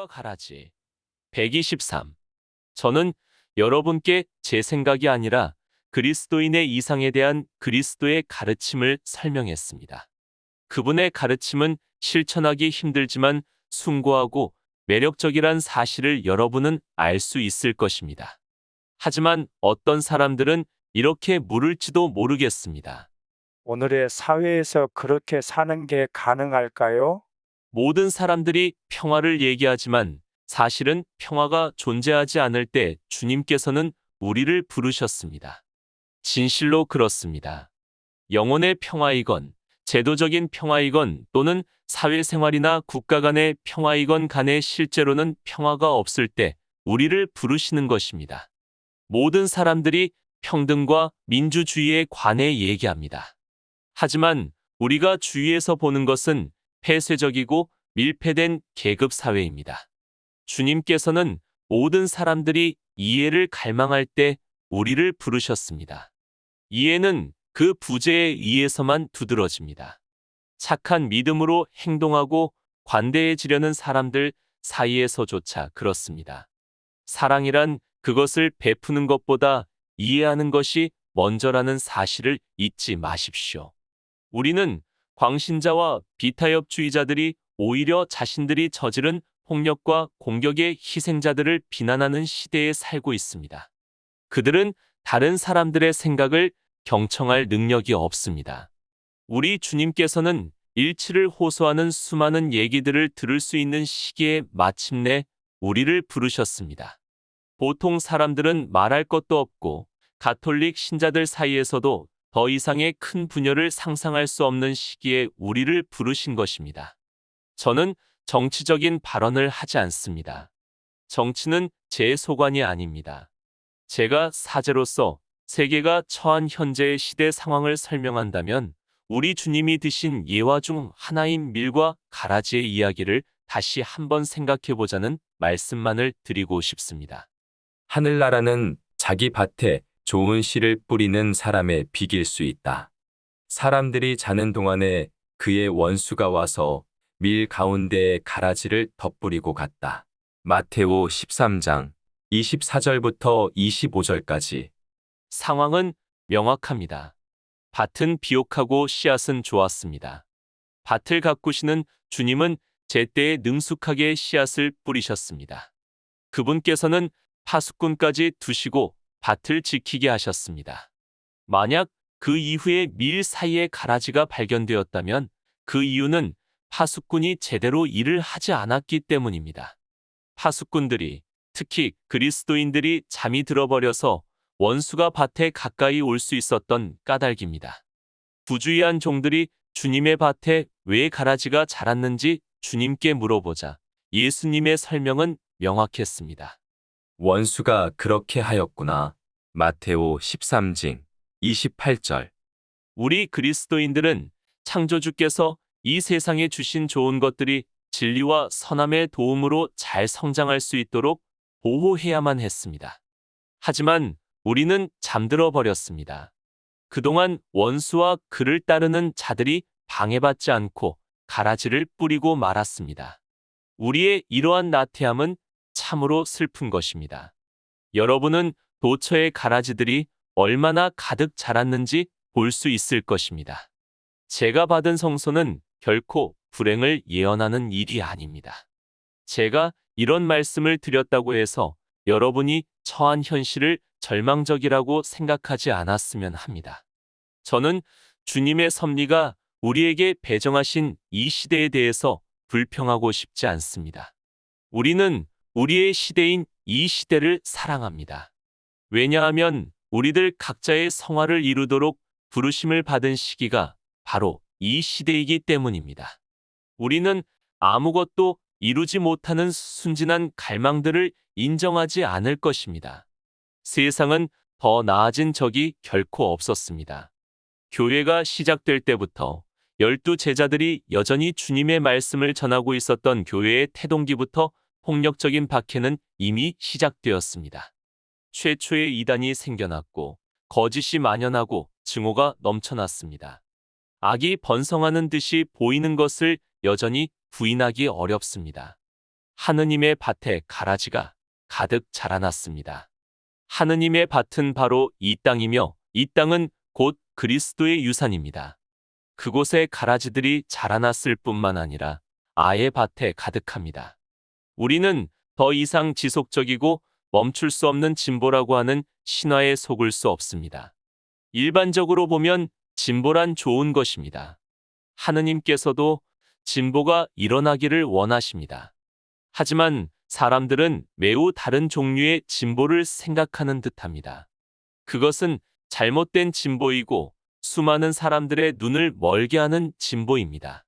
밀과 가라지. 123. 저는 여러분께 제 생각이 아니라 그리스도인의 이상에 대한 그리스도의 가르침을 설명했습니다. 그분의 가르침은 실천하기 힘들지만 숭고하고 매력적이란 사실을 여러분은 알 수 있을 것입니다. 하지만 어떤 사람들은 이렇게 물을지도 모르겠습니다. 오늘의 사회에서 그렇게 사는 게 가능할까요? 모든 사람들이 평화를 얘기하지만 사실은 평화가 존재하지 않을 때 주님께서는 우리를 부르셨습니다. 진실로 그렇습니다. 영혼의 평화이건 제도적인 평화이건 또는 사회생활이나 국가 간의 평화이건 간에 실제로는 평화가 없을 때 우리를 부르시는 것입니다. 모든 사람들이 평등과 민주주의에 관해 얘기합니다. 하지만 우리가 주위에서 보는 것은 폐쇄적이고 밀폐된 계급 사회입니다. 주님께서는 모든 사람들이 이해를 갈망할 때 우리를 부르셨습니다. 이해는 그 부재에 의해서만 두드러집니다. 착한 믿음으로 행동하고 관대해지려는 사람들 사이에서조차 그렇습니다. 사랑이란 그것을 베푸는 것보다 이해하는 것이 먼저라는 사실을 잊지 마십시오. 우리는 광신자와 비타협주의자들이 오히려 자신들이 저지른 폭력과 공격의 희생자들을 비난하는 시대에 살고 있습니다. 그들은 다른 사람들의 생각을 경청할 능력이 없습니다. 우리 주님께서는 일치를 호소하는 수많은 얘기들을 들을 수 있는 시기에 마침내 우리를 부르셨습니다. 보통 사람들은 말할 것도 없고 가톨릭 신자들 사이에서도 더 이상의 큰 분열을 상상할 수 없는 시기에 우리를 부르신 것입니다. 저는 정치적인 발언을 하지 않습니다. 정치는 제 소관이 아닙니다. 제가 사제로서 세계가 처한 현재의 시대 상황을 설명한다면 우리 주님이 드신 예화 중 하나인 밀과 가라지의 이야기를 다시 한번 생각해 보자는 말씀만을 드리고 싶습니다. 하늘나라는 자기 밭에 좋은 씨를 뿌리는 사람의 비길 수 있다. 사람들이 자는 동안에 그의 원수가 와서 밀 가운데에 가라지를 덧뿌리고 갔다. 마테오 13장 24절부터 25절까지 상황은 명확합니다. 밭은 비옥하고 씨앗은 좋았습니다. 밭을 가꾸시는 주님은 제때에 능숙하게 씨앗을 뿌리셨습니다. 그분께서는 파수꾼까지 두시고 밭을 지키게 하셨습니다. 만약 그 이후에 밀 사이에 가라지가 발견되었다면 그 이유는 파수꾼이 제대로 일을 하지 않았기 때문입니다. 파수꾼들이 특히 그리스도인들이 잠이 들어버려서 원수가 밭에 가까이 올 수 있었던 까닭입니다. 부주의한 종들이 주님의 밭에 왜 가라지가 자랐는지 주님께 물어보자 예수님의 설명은 명확했습니다. 원수가 그렇게 하였구나. 마테오 13장 28절 우리 그리스도인들은 창조주께서 이 세상에 주신 좋은 것들이 진리와 선함의 도움으로 잘 성장할 수 있도록 보호해야만 했습니다. 하지만 우리는 잠들어 버렸습니다. 그동안 원수와 그를 따르는 자들이 방해받지 않고 가라지를 뿌리고 말았습니다. 우리의 이러한 나태함은 참으로 슬픈 것입니다. 여러분은 도처의 가라지들이 얼마나 가득 자랐는지 볼 수 있을 것입니다. 제가 받은 성소는 결코 불행을 예언하는 일이 아닙니다. 제가 이런 말씀을 드렸다고 해서 여러분이 처한 현실을 절망적이라고 생각하지 않았으면 합니다. 저는 주님의 섭리가 우리에게 배정하신 이 시대에 대해서 불평하고 싶지 않습니다. 우리는 우리의 시대인 이 시대를 사랑합니다. 왜냐하면 우리들 각자의 성화를 이루도록 부르심을 받은 시기가 바로 이 시대이기 때문입니다. 우리는 아무것도 이루지 못하는 순진한 갈망들을 인정하지 않을 것입니다. 세상은 더 나아진 적이 결코 없었습니다. 교회가 시작될 때부터 열두 제자들이 여전히 주님의 말씀을 전하고 있었던 교회의 태동기부터 폭력적인 박해는 이미 시작되었습니다. 최초의 이단이 생겨났고 거짓이 만연하고 증오가 넘쳐났습니다. 악이 번성하는 듯이 보이는 것을 여전히 부인하기 어렵습니다. 하느님의 밭에 가라지가 가득 자라났습니다. 하느님의 밭은 바로 이 땅이며 이 땅은 곧 그리스도의 유산입니다. 그곳에 가라지들이 자라났을 뿐만 아니라 아예 밭에 가득합니다. 우리는 더 이상 지속적이고 멈출 수 없는 진보라고 하는 신화에 속을 수 없습니다. 일반적으로 보면 진보란 좋은 것입니다. 하느님께서도 진보가 일어나기를 원하십니다. 하지만 사람들은 매우 다른 종류의 진보를 생각하는 듯합니다. 그것은 잘못된 진보이고 수많은 사람들의 눈을 멀게 하는 진보입니다.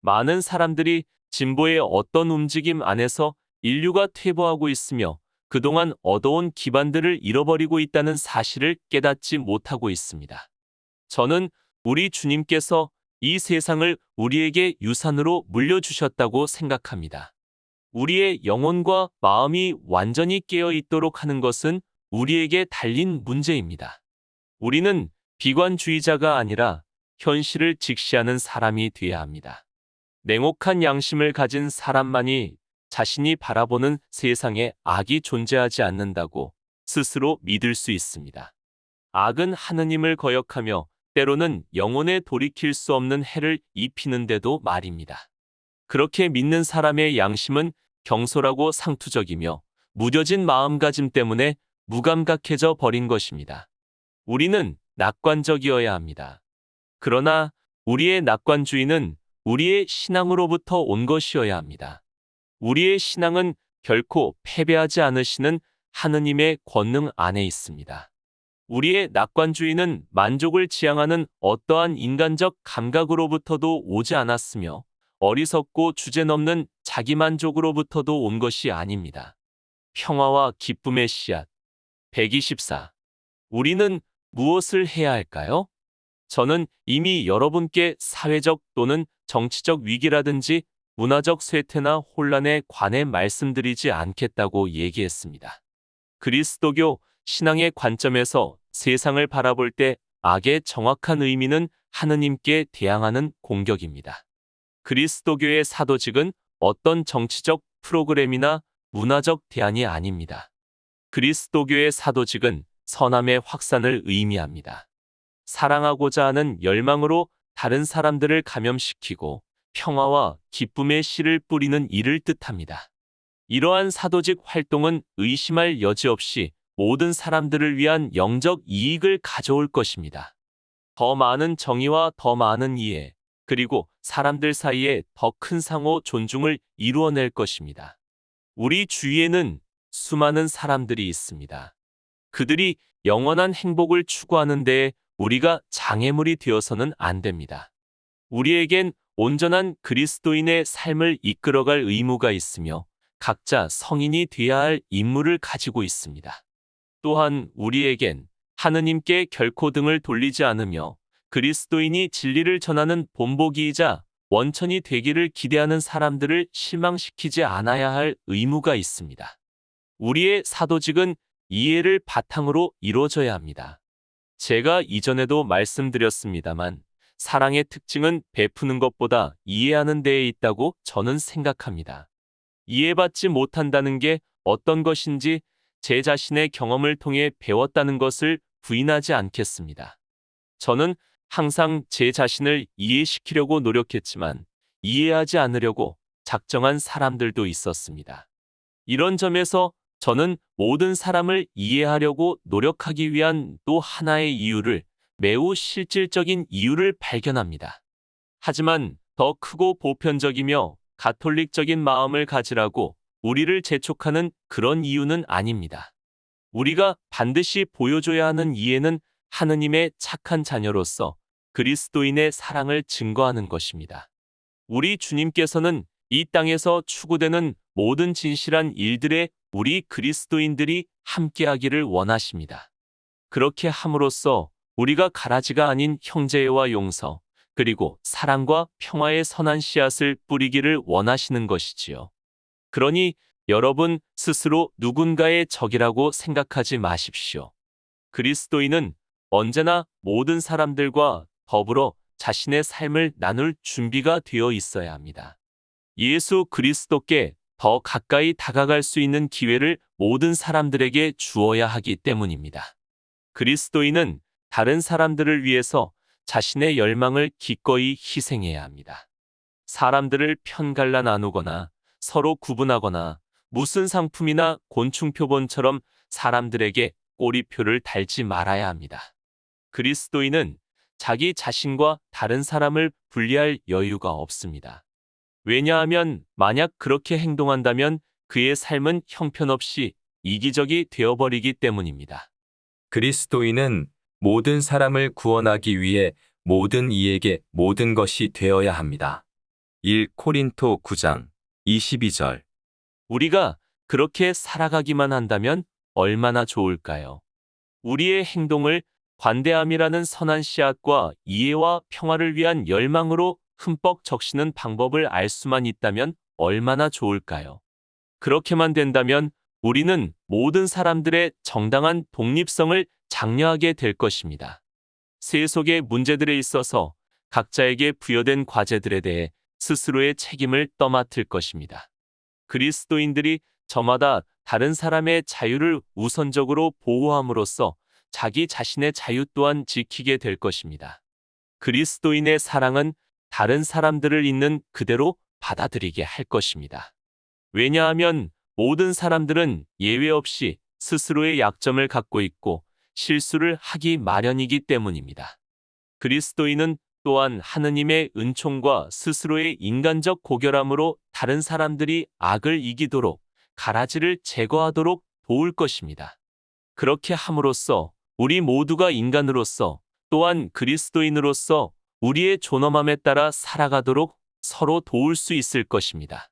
많은 사람들이 진보의 어떤 움직임 안에서 인류가 퇴보하고 있으며 그동안 얻어온 기반들을 잃어버리고 있다는 사실을 깨닫지 못하고 있습니다. 저는 우리 주님께서 이 세상을 우리에게 유산으로 물려주셨다고 생각합니다. 우리의 영혼과 마음이 완전히 깨어 있도록 하는 것은 우리에게 달린 문제입니다. 우리는 비관주의자가 아니라 현실을 직시하는 사람이 되어야 합니다. 냉혹한 양심을 가진 사람만이 자신이 바라보는 세상에 악이 존재하지 않는다고 스스로 믿을 수 있습니다. 악은 하느님을 거역하며 때로는 영혼에 돌이킬 수 없는 해를 입히는데도 말입니다. 그렇게 믿는 사람의 양심은 경솔하고 상투적이며 무뎌진 마음가짐 때문에 무감각해져 버린 것입니다. 우리는 낙관적이어야 합니다. 그러나 우리의 낙관주의는 우리의 신앙으로부터 온 것이어야 합니다. 우리의 신앙은 결코 패배하지 않으시는 하느님의 권능 안에 있습니다. 우리의 낙관주의는 만족을 지향하는 어떠한 인간적 감각으로부터도 오지 않았으며 어리석고 주제넘는 자기만족으로부터도 온 것이 아닙니다. 평화와 기쁨의 씨앗 124. 우리는 무엇을 해야 할까요? 저는 이미 여러분께 사회적 또는 정치적 위기라든지 문화적 쇠퇴나 혼란에 관해 말씀드리지 않겠다고 얘기했습니다. 그리스도교 신앙의 관점에서 세상을 바라볼 때 악의 정확한 의미는 하느님께 대항하는 공격입니다. 그리스도교의 사도직은 어떤 정치적 프로그램이나 문화적 대안이 아닙니다. 그리스도교의 사도직은 선함의 확산을 의미합니다. 사랑하고자 하는 열망으로 다른 사람들을 감염시키고 평화와 기쁨의 씨를 뿌리는 일을 뜻합니다. 이러한 사도직 활동은 의심할 여지 없이 모든 사람들을 위한 영적 이익을 가져올 것입니다. 더 많은 정의와 더 많은 이해, 그리고 사람들 사이에 더 큰 상호 존중을 이루어낼 것입니다. 우리 주위에는 수많은 사람들이 있습니다. 그들이 영원한 행복을 추구하는 데에 우리가 장애물이 되어서는 안 됩니다. 우리에겐 온전한 그리스도인의 삶을 이끌어갈 의무가 있으며 각자 성인이 되어야 할 임무를 가지고 있습니다. 또한 우리에겐 하느님께 결코 등을 돌리지 않으며 그리스도인이 진리를 전하는 본보기이자 원천이 되기를 기대하는 사람들을 실망시키지 않아야 할 의무가 있습니다. 우리의 사도직은 이해를 바탕으로 이루어져야 합니다. 제가 이전에도 말씀드렸습니다만 사랑의 특징은 베푸는 것보다 이해하는 데에 있다고 저는 생각합니다. 이해받지 못한다는 게 어떤 것인지 제 자신의 경험을 통해 배웠다는 것을 부인하지 않겠습니다. 저는 항상 제 자신을 이해시키려고 노력했지만 이해하지 않으려고 작정한 사람들도 있었습니다. 이런 점에서 저는 모든 사람을 이해하려고 노력하기 위한 또 하나의 이유를 매우 실질적인 이유를 발견합니다. 하지만 더 크고 보편적이며 가톨릭적인 마음을 가지라고 우리를 재촉하는 그런 이유는 아닙니다. 우리가 반드시 보여줘야 하는 이해는 하느님의 착한 자녀로서 그리스도인의 사랑을 증거하는 것입니다. 우리 주님께서는 이 땅에서 추구되는 모든 진실한 일들에 우리 그리스도인들이 함께하기를 원하십니다. 그렇게 함으로써 우리가 가라지가 아닌 형제와 용서, 그리고 사랑과 평화의 선한 씨앗을 뿌리기를 원하시는 것이지요. 그러니 여러분 스스로 누군가의 적이라고 생각하지 마십시오. 그리스도인은 언제나 모든 사람들과 더불어 자신의 삶을 나눌 준비가 되어 있어야 합니다. 예수 그리스도께 더 가까이 다가갈 수 있는 기회를 모든 사람들에게 주어야 하기 때문입니다. 그리스도인은 다른 사람들을 위해서 자신의 열망을 기꺼이 희생해야 합니다. 사람들을 편갈라 나누거나 서로 구분하거나 무슨 상품이나 곤충 표본처럼 사람들에게 꼬리표를 달지 말아야 합니다. 그리스도인은 자기 자신과 다른 사람을 분리할 여유가 없습니다. 왜냐하면 만약 그렇게 행동한다면 그의 삶은 형편없이 이기적이 되어버리기 때문입니다. 그리스도인은 모든 사람을 구원하기 위해 모든 이에게 모든 것이 되어야 합니다. 1 코린토 9장 22절 우리가 그렇게 살아가기만 한다면 얼마나 좋을까요? 우리의 행동을 관대함이라는 선한 씨앗과 이해와 평화를 위한 열망으로 흠뻑 적시는 방법을 알 수만 있다면 얼마나 좋을까요? 그렇게만 된다면 우리는 모든 사람들의 정당한 독립성을 장려하게 될 것입니다. 세 속의 문제들에 있어서 각자에게 부여된 과제들에 대해 스스로의 책임을 떠맡을 것입니다. 그리스도인들이 저마다 다른 사람의 자유를 우선적으로 보호함으로써 자기 자신의 자유 또한 지키게 될 것입니다. 그리스도인의 사랑은 다른 사람들을 있는 그대로 받아들이게 할 것입니다. 왜냐하면 모든 사람들은 예외 없이 스스로의 약점을 갖고 있고 실수를 하기 마련이기 때문입니다. 그리스도인은 또한 하느님의 은총과 스스로의 인간적 고결함으로 다른 사람들이 악을 이기도록 가라지를 제거하도록 도울 것입니다. 그렇게 함으로써 우리 모두가 인간으로서 또한 그리스도인으로서 우리의 존엄함에 따라 살아가도록 서로 도울 수 있을 것입니다.